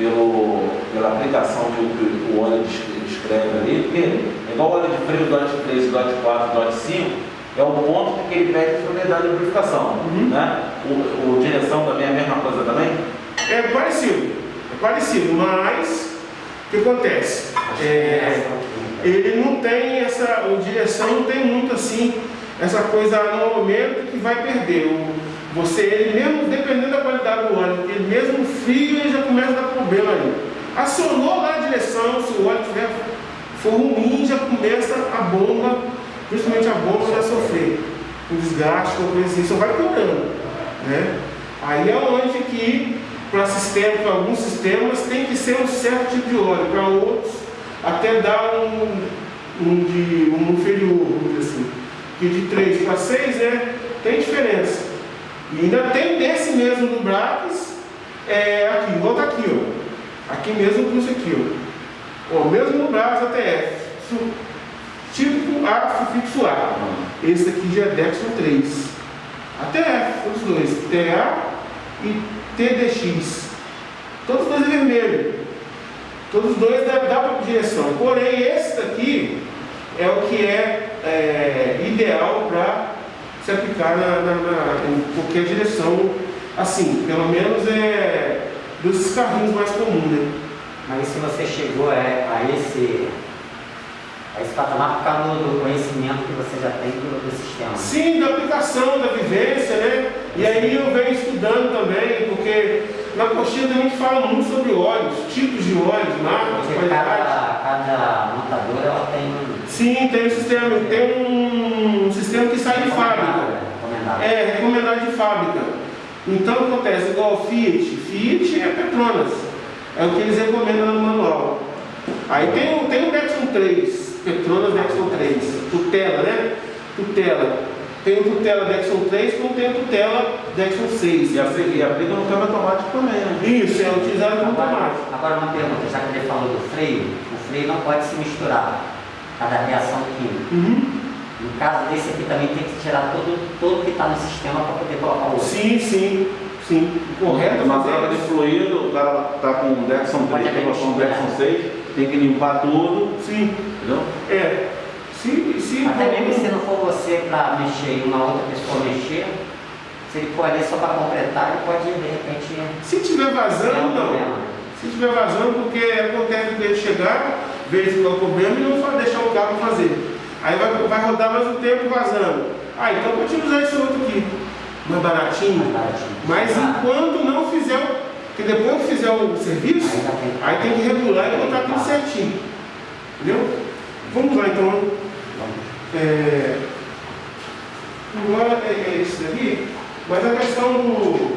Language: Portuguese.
pelo, pela aplicação que o, óleo descreve ali, porque é igual o óleo de freio, DOT 3, DOT 4, DOT 5, é o ponto que ele pede para unidade de lubrificação. Uhum. Né? O, o direção também é a mesma coisa também? É parecido, é parecido, mas o que acontece? É, ele não tem essa, o direção não tem muito assim, essa coisa no momento que vai perder. O, você, ele mesmo, dependendo da qualidade do óleo, ele mesmo frio ele já começa a dar problema ali. Acionou lá a direção, se o óleo tiver, for ruim, já começa a bomba, principalmente a bomba já sofrer um desgaste, uma coisa assim, só vai piorando. Né? Aí é onde que, para sistema, para alguns sistemas, tem que ser um certo tipo de óleo, para outros até dar um, um, de, um inferior, Que de 3 para 6 né, tem diferença. E ainda tem desse mesmo do Brax, é, aqui, igual tá aqui, ó. Aqui mesmo com isso aqui, ó. ó mesmo no Brax ATF. Tipo A sufixo A. Esse aqui já é Dexon 3. ATF, os dois. TA e TDX. Todos os dois é vermelho. Todos os dois dá, dá para direção. Porém, esse daqui é o que é, é ideal para se aplicar na, na, na, em qualquer direção, assim, pelo menos é dos carrinhos mais comuns, né? Mas se você chegou a, a esse a esse patamar por causa do conhecimento que você já tem do, do sistema. Sim, da aplicação, da vivência, né? E aí eu venho estudando também, porque na coxinha a gente fala muito sobre óleos, tipos de óleos, marcas, Porque cada, cada montadora ela tem um Sim, tem um sistema, tem um sistema que sai de fábrica. recomendado. É, recomendado de fábrica. Então o que acontece? Igual o Fiat, Fiat é Petronas. É o que eles recomendam no manual. Aí tem, o- tem o Dexon 3, Petronas Dexon 3, tutela, né? Tutela. Tem o tutela Dexon 3, como tem o tutela Dexon 6. E e aplica no câmbio automático também, né? Isso, é utilizado Agora, automático. agora uma pergunta, já que ele falou do freio, o freio não pode se misturar cada reação química. Uhum. No caso desse aqui também tem que tirar todo, todo que está no sistema para poder colocar o outro. Sim, sim, sim. Correto, Uma fazer troca de fluido, o cara tá com um Dexon 3, tem com um Dexon 6, tem que limpar tudo, Sim, entendeu? é. Se, se Até mesmo se não for você para mexer e uma outra pessoa mexer, se ele for ali só para completar, ele pode de repente Se tiver vazando, não. Se tiver vazando, porque acontece de ele chegar, verificar o problema e não fa- o carro fazer. Aí vai, vai rodar mais um tempo vazando. Ah, então pode utilizar esse outro aqui. Mais baratinho. Mais baratinho. Mas Ah. enquanto não fizer, o- que depois que fizer o serviço, Aí já tem- aí tem que regular e botar tudo certinho. Entendeu? Vamos lá então. É, agora é, é isso daqui, mas a questão do,